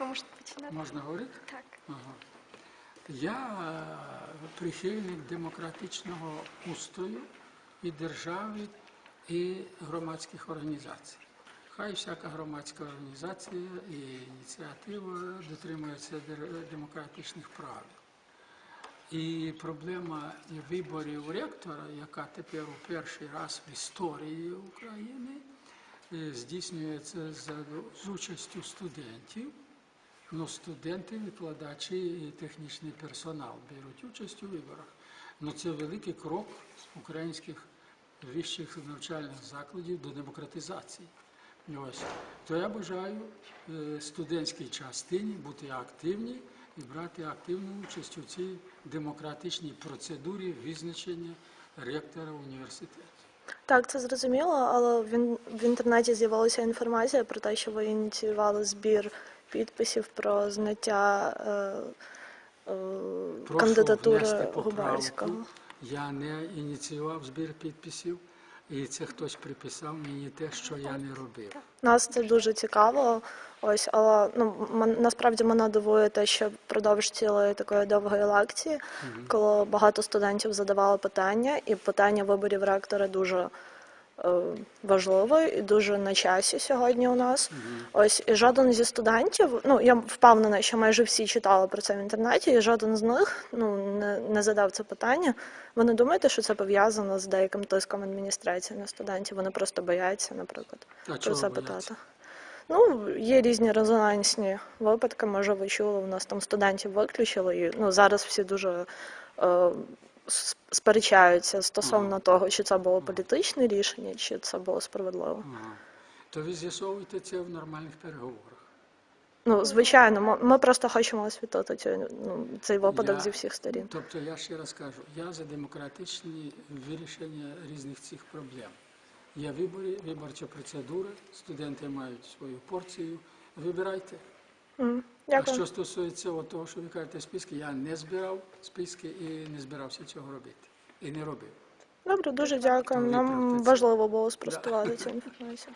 Ви можете починати. Можна говорити? Так. Ага. Я е, прихильник демократичного устрою і держави, і громадських організацій. Хай всяка громадська організація і ініціатива дотримується демократичних правил. І проблема виборів ректора, яка тепер у перший раз в історії України е, здійснюється з участю студентів. Ну, студенти, викладачі і технічний персонал беруть участь у виборах. Ну, це великий крок українських вищих навчальних закладів до демократизації. Ось. То я бажаю е, студентській частині бути активні і брати активну участь у цій демократичній процедурі визначення ректора університету. Так, це зрозуміло, але в, в інтернеті з'явилася інформація про те, що ви ініціювали збір підписів про зняття е, е, кандидатури. Губарського. Я не ініціював збір підписів, і це хтось приписав мені те, що я не робив. Нас це дуже цікаво. Ось, але ну насправді мене дивує те, що впродовж цілої такої довгої лекції, коли багато студентів задавали питання, і питання виборів ректора дуже е, важливе і дуже на часі сьогодні у нас. Ось і жоден зі студентів, ну я впевнена, що майже всі читали про це в інтернеті, і жоден з них ну не, не задав це питання. Ви не думаєте, що це пов'язано з деяким тиском адміністрації на студентів? Вони просто бояться, наприклад, А про чого це бояться? питати. Ну, є різні резонансні випадки. Може, ви чули, у нас там студентів виключили, і ну зараз всі дуже е, сперечаються стосовно того, чи це було політичне рішення, чи це було справедливо. Ага. То ви з'ясовуєте це в нормальних переговорах. Ну, звичайно, ми, ми просто хочемо освітити цю, ну, цей випадок Я- зі всіх сторін. Тобто я ще раз кажу, я за демократичні вирішення різних цих проблем. Є вибори, виборча процедура, студенти мають свою порцію. Вибирайте. М, А що стосується от того, що ви кажете списки, я не збирав списки і не збирався цього робити. І не робив. Добре, дуже дякую. Нам важливо було спростувати цю інформацію.